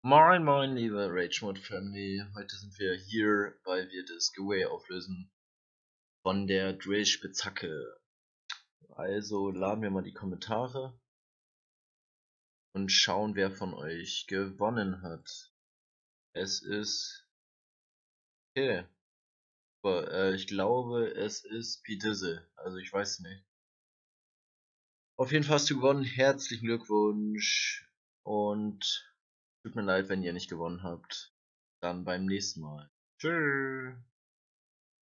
Moin moin liebe Rage Mode Family, heute sind wir hier, weil wir das Giveaway auflösen von der Drill Spitzhacke. Also laden wir mal die Kommentare und schauen wer von euch gewonnen hat. Es ist okay. Aber, äh, ich glaube es ist Pidisse, also ich weiß nicht. Auf jeden Fall hast du gewonnen, herzlichen Glückwunsch und Tut mir leid, wenn ihr nicht gewonnen habt. Dann beim nächsten Mal. Tschüss.